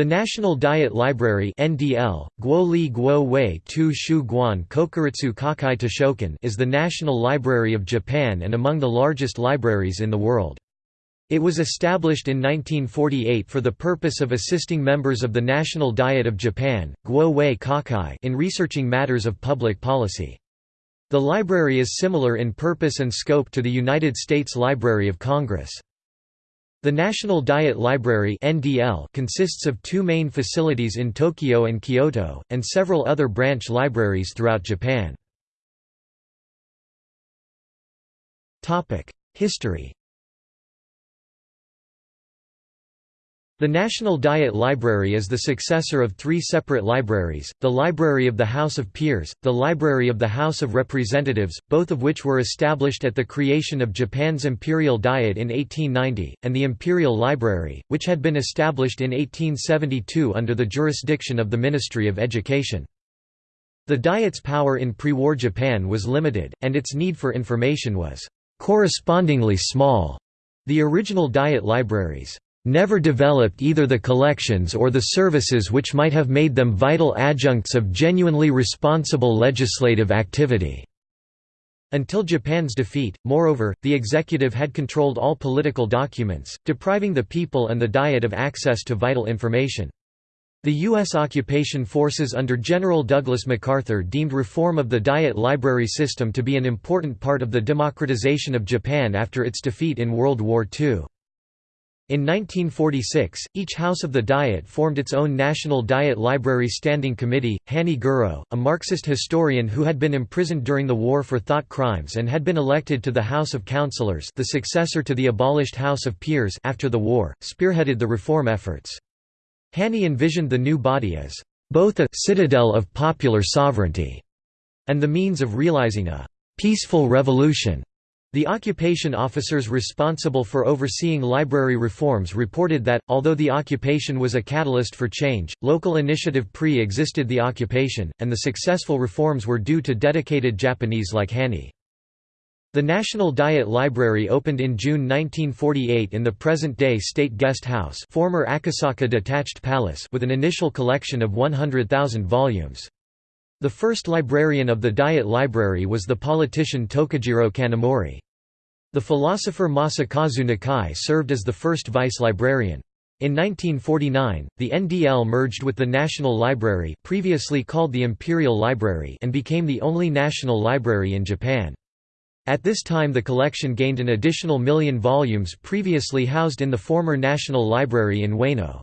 The National Diet Library (NDL, Guo Li Guo Wei Tu Shu Guan Kokuritsu Kakai Toshokan) is the National Library of Japan and among the largest libraries in the world. It was established in 1948 for the purpose of assisting members of the National Diet of Japan Guo Wei Kakai in researching matters of public policy. The library is similar in purpose and scope to the United States Library of Congress. The National Diet Library (NDL) consists of two main facilities in Tokyo and Kyoto, and several other branch libraries throughout Japan. Topic: History. The National Diet Library is the successor of three separate libraries, the Library of the House of Peers, the Library of the House of Representatives, both of which were established at the creation of Japan's Imperial Diet in 1890, and the Imperial Library, which had been established in 1872 under the jurisdiction of the Ministry of Education. The Diet's power in pre-war Japan was limited, and its need for information was correspondingly small. The original Diet libraries never developed either the collections or the services which might have made them vital adjuncts of genuinely responsible legislative activity. Until Japan's defeat, moreover, the executive had controlled all political documents, depriving the people and the Diet of access to vital information. The U.S. occupation forces under General Douglas MacArthur deemed reform of the Diet library system to be an important part of the democratization of Japan after its defeat in World War II. In 1946, each House of the Diet formed its own National Diet Library Standing Committee. Hani Goro, a Marxist historian who had been imprisoned during the war for thought crimes and had been elected to the House of Councillors the successor to the abolished House of Peers after the war, spearheaded the reform efforts. Hani envisioned the new body as both a «citadel of popular sovereignty» and the means of realizing a «peaceful revolution» The occupation officers responsible for overseeing library reforms reported that, although the occupation was a catalyst for change, local initiative pre-existed the occupation, and the successful reforms were due to dedicated Japanese like Hani. The National Diet Library opened in June 1948 in the present-day State Guest House former Akasaka Detached Palace with an initial collection of 100,000 volumes. The first librarian of the Diet Library was the politician Tokujiro Kanamori. The philosopher Masakazu Nakai served as the first vice-librarian. In 1949, the NDL merged with the National Library previously called the Imperial Library and became the only national library in Japan. At this time the collection gained an additional million volumes previously housed in the former National Library in Ueno.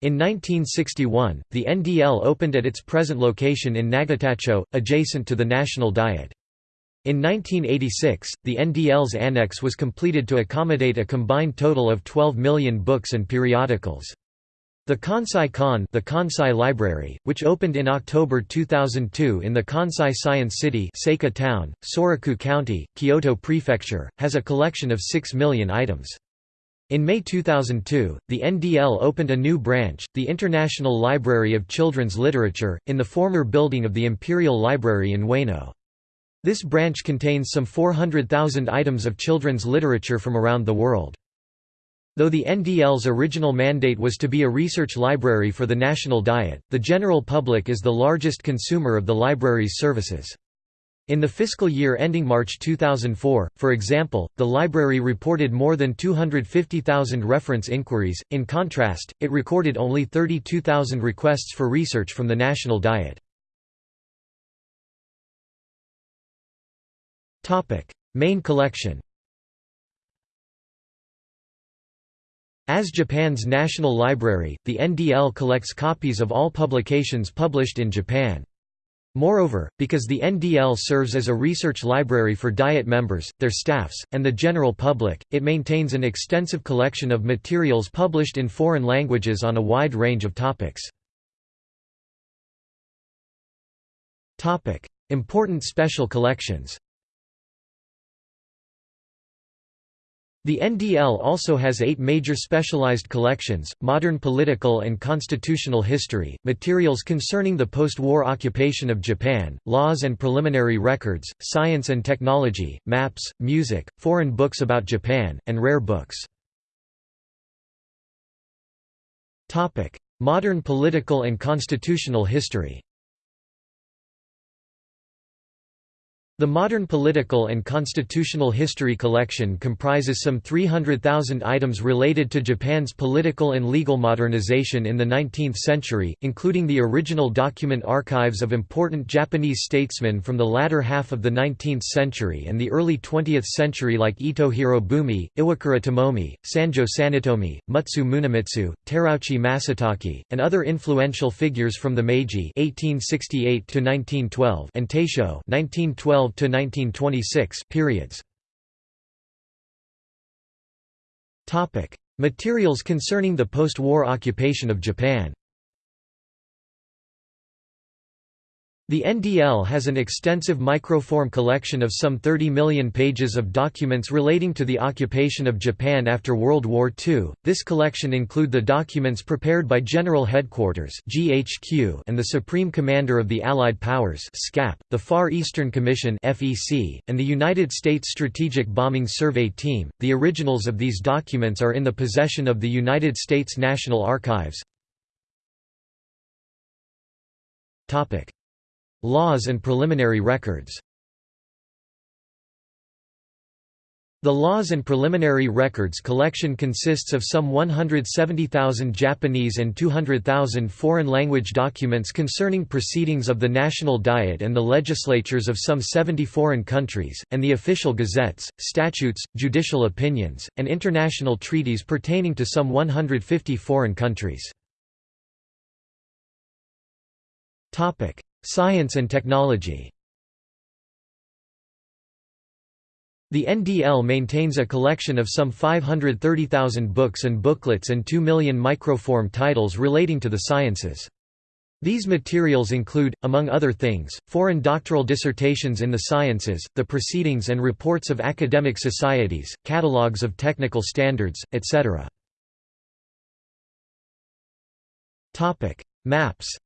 In 1961, the NDL opened at its present location in Nagatacho, adjacent to the National Diet. In 1986, the NDL's annex was completed to accommodate a combined total of 12 million books and periodicals. The Kansai Kan the Kansai Library, which opened in October 2002 in the Kansai Science City Seika town, Soraku County, Kyoto Prefecture, has a collection of 6 million items. In May 2002, the NDL opened a new branch, the International Library of Children's Literature, in the former building of the Imperial Library in Ueno. This branch contains some 400,000 items of children's literature from around the world. Though the NDL's original mandate was to be a research library for the national diet, the general public is the largest consumer of the library's services. In the fiscal year ending March 2004, for example, the library reported more than 250,000 reference inquiries, in contrast, it recorded only 32,000 requests for research from the national diet. Main collection As Japan's national library, the NDL collects copies of all publications published in Japan. Moreover, because the NDL serves as a research library for Diet members, their staffs, and the general public, it maintains an extensive collection of materials published in foreign languages on a wide range of topics. Important special collections The NDL also has eight major specialized collections, modern political and constitutional history, materials concerning the post-war occupation of Japan, laws and preliminary records, science and technology, maps, music, foreign books about Japan, and rare books. Modern political and constitutional history The Modern Political and Constitutional History collection comprises some 300,000 items related to Japan's political and legal modernization in the 19th century, including the original document archives of important Japanese statesmen from the latter half of the 19th century and the early 20th century like Ito Hirobumi, Iwakura Tomomi, Sanjo Sanetomi, Mutsu Munemitsu, Terauchi Masatake, and other influential figures from the Meiji 1868 and Taisho 1912 to 1926 periods. Topic: Materials concerning the post-war occupation of Japan. The NDL has an extensive microform collection of some 30 million pages of documents relating to the occupation of Japan after World War II. This collection include the documents prepared by General Headquarters (GHQ) and the Supreme Commander of the Allied Powers (SCAP), the Far Eastern Commission (FEC), and the United States Strategic Bombing Survey Team. The originals of these documents are in the possession of the United States National Archives. Topic: Laws and preliminary records The Laws and Preliminary Records collection consists of some 170,000 Japanese and 200,000 foreign language documents concerning proceedings of the National Diet and the legislatures of some 70 foreign countries, and the official gazettes, statutes, judicial opinions, and international treaties pertaining to some 150 foreign countries. Science and technology The NDL maintains a collection of some 530,000 books and booklets and 2 million microform titles relating to the sciences. These materials include, among other things, foreign doctoral dissertations in the sciences, the proceedings and reports of academic societies, catalogues of technical standards, etc. Maps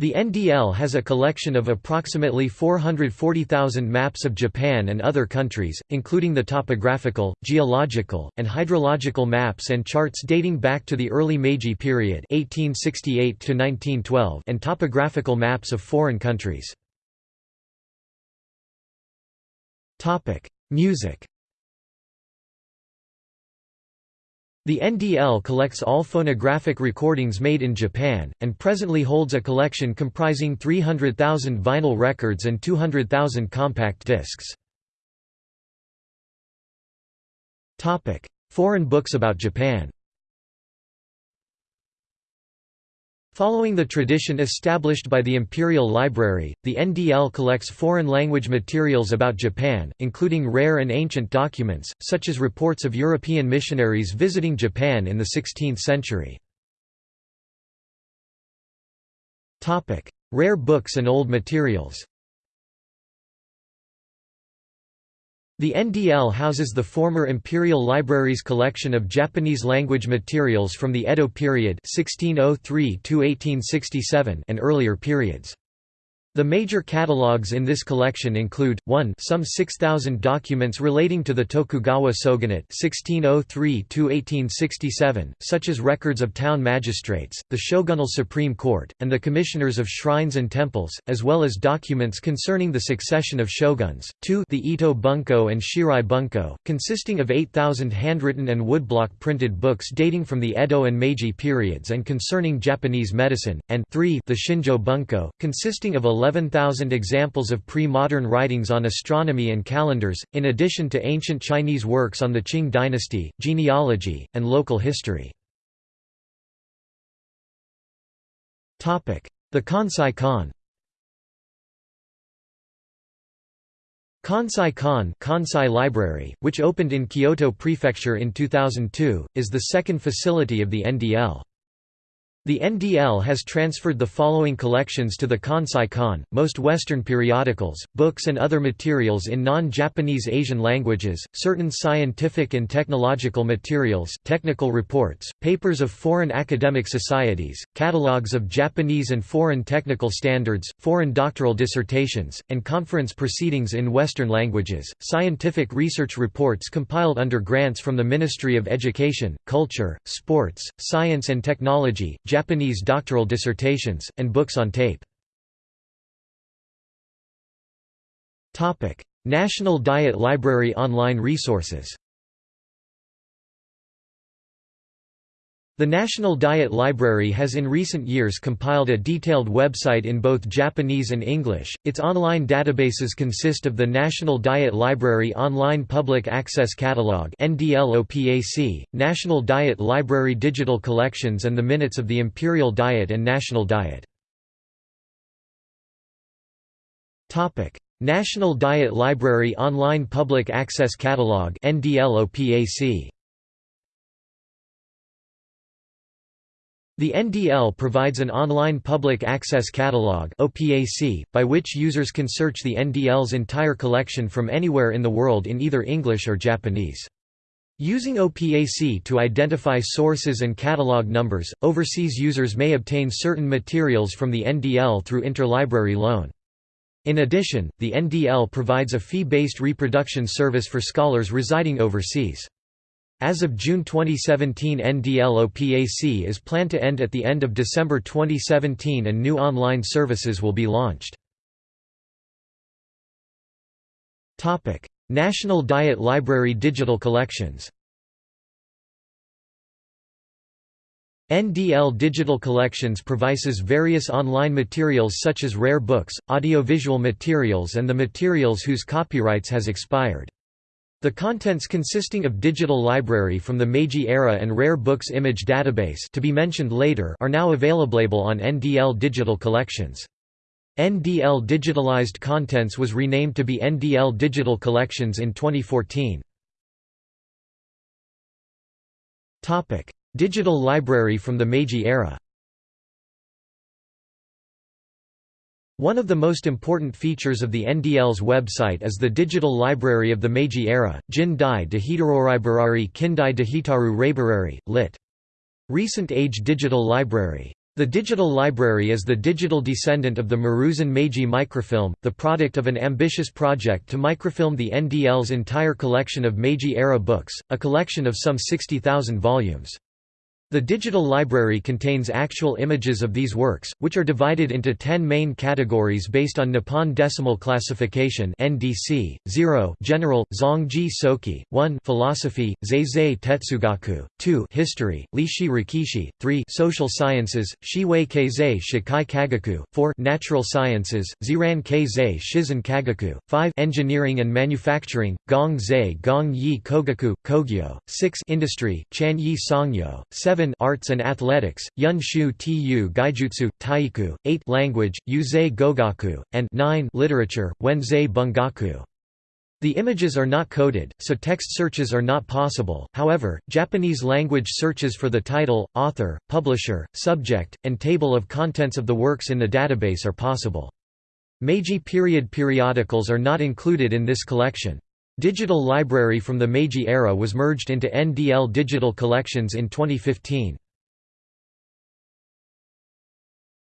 The NDL has a collection of approximately 440,000 maps of Japan and other countries, including the topographical, geological, and hydrological maps and charts dating back to the early Meiji period 1868 and topographical maps of foreign countries. Music The NDL collects all phonographic recordings made in Japan, and presently holds a collection comprising 300,000 vinyl records and 200,000 compact discs. Foreign books about Japan Following the tradition established by the Imperial Library, the NDL collects foreign language materials about Japan, including rare and ancient documents, such as reports of European missionaries visiting Japan in the 16th century. Rare books and old materials The NDL houses the former Imperial Library's collection of Japanese-language materials from the Edo period 1603 and earlier periods. The major catalogues in this collection include, 1 some 6,000 documents relating to the Tokugawa shogunate 1603–1867, such as records of town magistrates, the shogunal supreme court, and the commissioners of shrines and temples, as well as documents concerning the succession of shoguns, 2 the Ito Bunko and Shirai Bunko, consisting of 8,000 handwritten and woodblock printed books dating from the Edo and Meiji periods and concerning Japanese medicine, and 3 the Shinjo Bunko, consisting of 11,000 examples of pre-modern writings on astronomy and calendars, in addition to ancient Chinese works on the Qing dynasty, genealogy, and local history. The Kansai Kan Kansai Kan Kansai Library, which opened in Kyoto Prefecture in 2002, is the second facility of the NDL. The NDL has transferred the following collections to the Kansai Kan, most Western periodicals, books and other materials in non-Japanese Asian languages, certain scientific and technological materials technical reports, papers of foreign academic societies, catalogues of Japanese and foreign technical standards, foreign doctoral dissertations, and conference proceedings in Western languages, scientific research reports compiled under grants from the Ministry of Education, Culture, Sports, Science and Technology, Japanese doctoral dissertations, and books on tape. National Diet Library online resources The National Diet Library has in recent years compiled a detailed website in both Japanese and English. Its online databases consist of the National Diet Library Online Public Access Catalog (NDLOPAC), National Diet Library Digital Collections and the Minutes of the Imperial Diet and National Diet. Topic: National Diet Library Online Public Access Catalog (NDLOPAC). The NDL provides an online public access catalog by which users can search the NDL's entire collection from anywhere in the world in either English or Japanese. Using OPAC to identify sources and catalog numbers, overseas users may obtain certain materials from the NDL through interlibrary loan. In addition, the NDL provides a fee-based reproduction service for scholars residing overseas. As of June 2017 NDLOPAC is planned to end at the end of December 2017 and new online services will be launched. National Diet Library digital collections NDL Digital Collections provides various online materials such as rare books, audiovisual materials and the materials whose copyrights has expired. The contents consisting of digital library from the Meiji era and rare books image database to be mentioned later are now available on NDL Digital Collections. NDL Digitalized Contents was renamed to be NDL Digital Collections in 2014. Digital library from the Meiji era One of the most important features of the NDL's website is the digital library of the Meiji era, Jin Dai de Hitaroribarari Kindai de Hitaru Reibarari, lit. Recent Age Digital Library. The digital library is the digital descendant of the Maruzen Meiji microfilm, the product of an ambitious project to microfilm the NDL's entire collection of Meiji-era books, a collection of some 60,000 volumes. The digital library contains actual images of these works, which are divided into 10 main categories based on Nippon Decimal Classification (NDC). 0 General, Zongji Soki, 1 Philosophy, Zeizei Tetsugaku, 2 History, Lishi Rikishi, 3 Social Sciences, Shiwei Keizei Shikai Kagaku, 4 Natural Sciences, Ziran Keizei Shizen Kagaku, 5 Engineering and Manufacturing, Gong Zei Gong Yi Kogaku, Kogyo, 6 Industry, Chan Yi Songyo, 7 7 Arts and Athletics, Yun Shu Tu Gaijutsu, Taiku, 8 Language, Yuzei Gogaku, and 9 Literature, Wenzei Bungaku. The images are not coded, so text searches are not possible, however, Japanese language searches for the title, author, publisher, subject, and table of contents of the works in the database are possible. Meiji period periodicals are not included in this collection. Digital Library from the Meiji era was merged into NDL Digital Collections in 2015.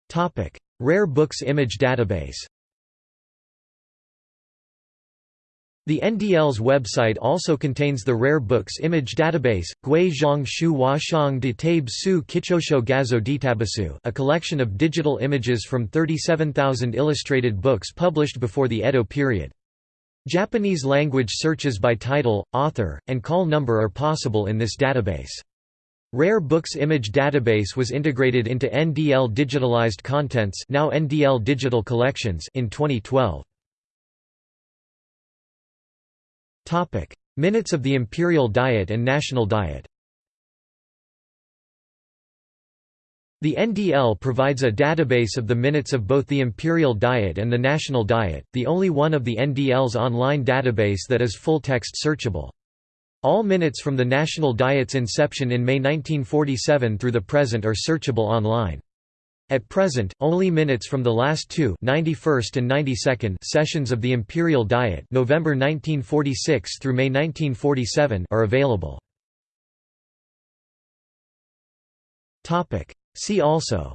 Topic: Rare Books Image Database The NDL's website also contains the Rare Books Image Database, Gui Shu Washang de Tabe Su Kichosho Gazo Ditabasu a collection of digital images from 37,000 illustrated books published before the Edo period. Japanese language searches by title, author, and call number are possible in this database. Rare Books Image Database was integrated into NDL Digitalized Contents now NDL Digital Collections in 2012. Minutes of the Imperial Diet and National Diet The NDL provides a database of the minutes of both the Imperial Diet and the National Diet, the only one of the NDL's online database that is full-text searchable. All minutes from the National Diet's inception in May 1947 through the present are searchable online. At present, only minutes from the last two 91st and 92nd sessions of the Imperial Diet November 1946 through May 1947 are available. See also.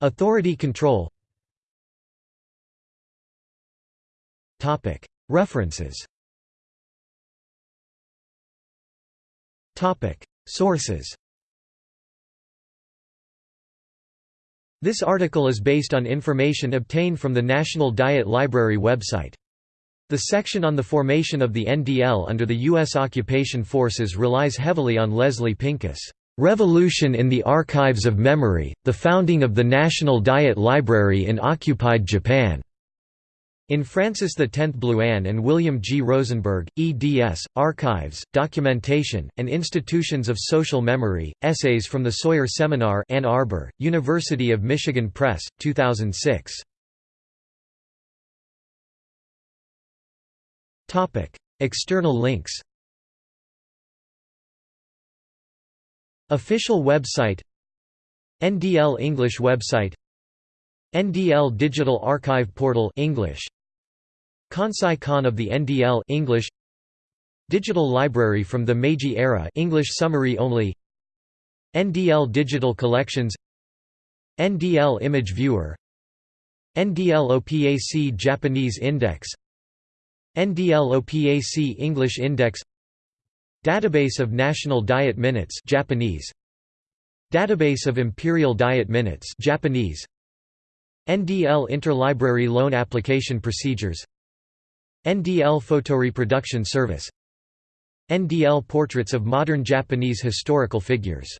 Authority control. References. Sources. This article is based on information obtained from the National Diet Library website. The section on the formation of the NDL under the U.S. occupation forces relies heavily on Leslie Pincus' "'Revolution in the Archives of Memory, the Founding of the National Diet Library in Occupied Japan' In Francis X Blouin and William G. Rosenberg, eds, Archives, Documentation, and Institutions of Social Memory, Essays from the Sawyer Seminar Ann Arbor, University of Michigan Press, 2006. External links Official website NDL English website NDL Digital Archive Portal English. Kansai Kan of the NDL English. Digital Library from the Meiji era English summary only. NDL Digital Collections. NDL Image Viewer. NDL OPAC Japanese Index NDL OPAC English Index Database of National Diet Minutes Japanese. Database of Imperial Diet Minutes Japanese. NDL Interlibrary Loan Application Procedures. NDL Photoreproduction Service. NDL Portraits of Modern Japanese Historical Figures